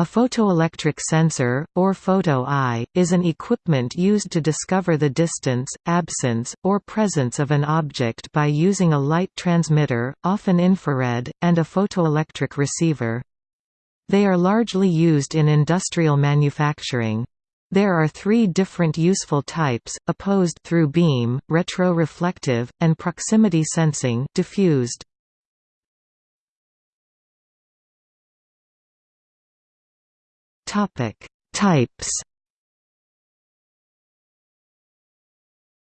A photoelectric sensor, or photo-eye, is an equipment used to discover the distance, absence, or presence of an object by using a light transmitter, often infrared, and a photoelectric receiver. They are largely used in industrial manufacturing. There are three different useful types, opposed through beam, retroreflective, and proximity sensing diffused. Topic: Types.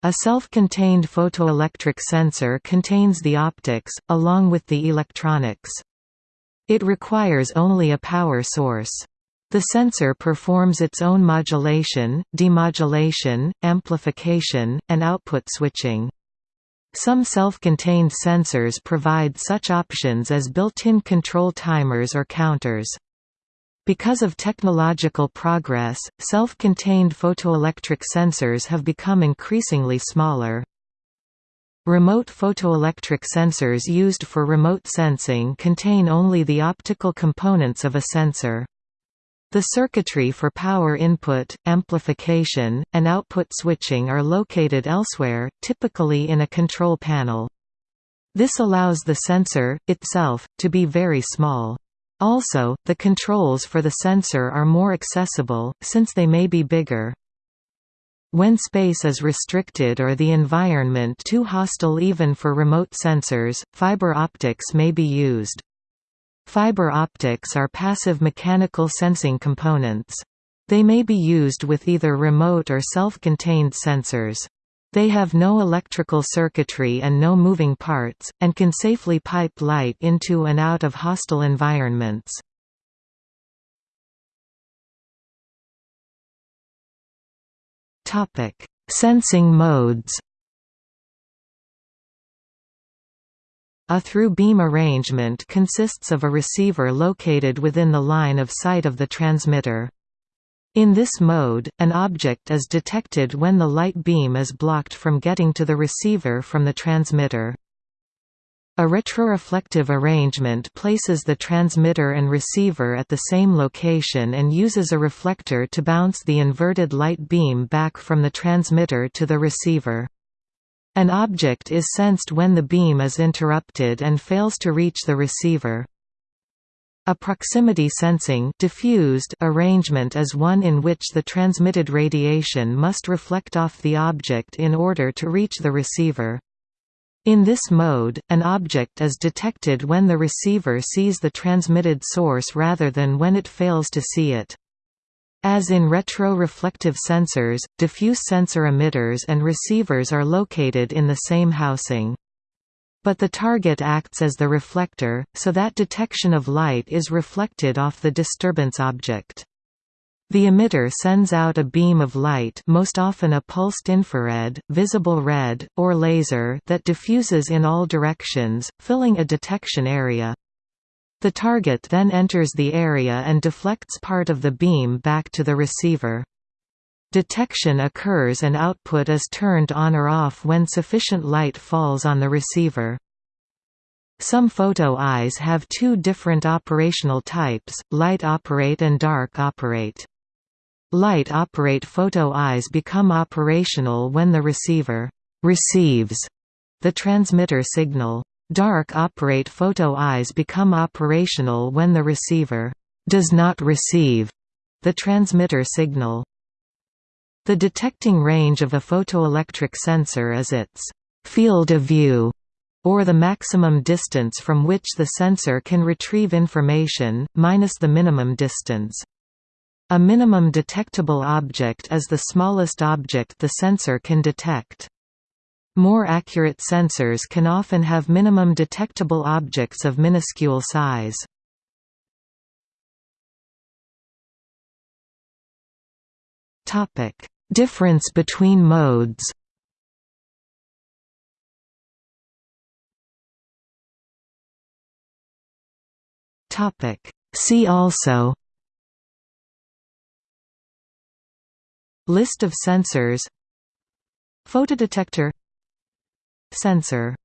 A self-contained photoelectric sensor contains the optics, along with the electronics. It requires only a power source. The sensor performs its own modulation, demodulation, amplification, and output switching. Some self-contained sensors provide such options as built-in control timers or counters. Because of technological progress, self-contained photoelectric sensors have become increasingly smaller. Remote photoelectric sensors used for remote sensing contain only the optical components of a sensor. The circuitry for power input, amplification, and output switching are located elsewhere, typically in a control panel. This allows the sensor, itself, to be very small. Also, the controls for the sensor are more accessible, since they may be bigger. When space is restricted or the environment too hostile even for remote sensors, fiber optics may be used. Fiber optics are passive mechanical sensing components. They may be used with either remote or self-contained sensors. They have no electrical circuitry and no moving parts, and can safely pipe light into and out of hostile environments. Sensing modes A through-beam arrangement consists of a receiver located within the line of sight of the transmitter. In this mode, an object is detected when the light beam is blocked from getting to the receiver from the transmitter. A retroreflective arrangement places the transmitter and receiver at the same location and uses a reflector to bounce the inverted light beam back from the transmitter to the receiver. An object is sensed when the beam is interrupted and fails to reach the receiver. A proximity sensing diffused arrangement is one in which the transmitted radiation must reflect off the object in order to reach the receiver. In this mode, an object is detected when the receiver sees the transmitted source rather than when it fails to see it. As in retroreflective sensors, diffuse sensor emitters and receivers are located in the same housing. But the target acts as the reflector, so that detection of light is reflected off the disturbance object. The emitter sends out a beam of light most often a pulsed infrared, visible red, or laser that diffuses in all directions, filling a detection area. The target then enters the area and deflects part of the beam back to the receiver. Detection occurs and output is turned on or off when sufficient light falls on the receiver. Some photo eyes have two different operational types, light operate and dark operate. Light operate photo eyes become operational when the receiver receives the transmitter signal. Dark operate photo eyes become operational when the receiver does not receive the transmitter signal. The detecting range of a photoelectric sensor is its field of view, or the maximum distance from which the sensor can retrieve information, minus the minimum distance. A minimum detectable object is the smallest object the sensor can detect. More accurate sensors can often have minimum detectable objects of minuscule size. Topic: Difference between modes. Topic: See also. List of sensors. Photodetector. Sensor